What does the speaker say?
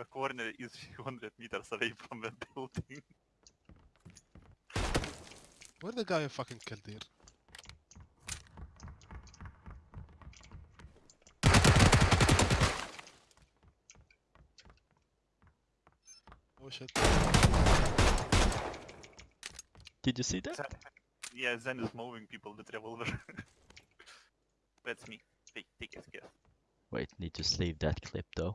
a corner is 100 meters away from the building. Where the guy I fucking killed here? Oh shit. Did you see that? Zen- yeah, Zen is moving people with revolver. That's me. Take, take his guess. Wait, need to save that clip though.